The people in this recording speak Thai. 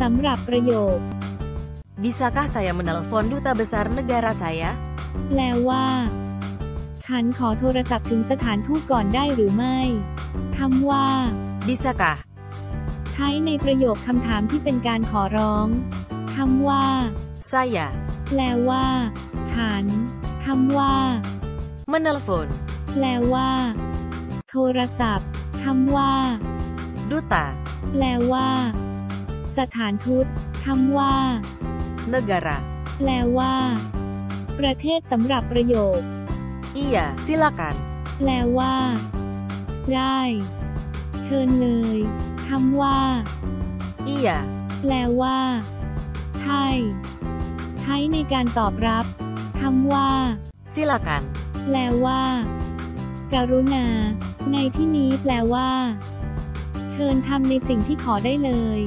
สำหรับประโยค Bisakah saya menelpon duta besar negara saya? แปลว่า ฉันขอโทรศัพท์ถึงสถานทูตก่อนได้หรือไม่คำว่า Bisakah? ใช้ในประโยคคำถามที่เป็นการขอร้องคำว่า Saya แปลว่า ฉันคำว่า menelpon แปลว่า โทรศัพท์คำว่า duta แปลว่า สถานทูตคำว่า negara. แปลว่า ประเทศสำหรับประโยค Iya, silakan. แปลว่า ได้ เชิญเลยคำว่า Iya, แปลว่า ใช่ ใช้ในการตอบรับคำว่า silakan. แปลว่าการุณา ในที่นี้แปลว่า เชิญทำในสิ่งที่ขอได้เลย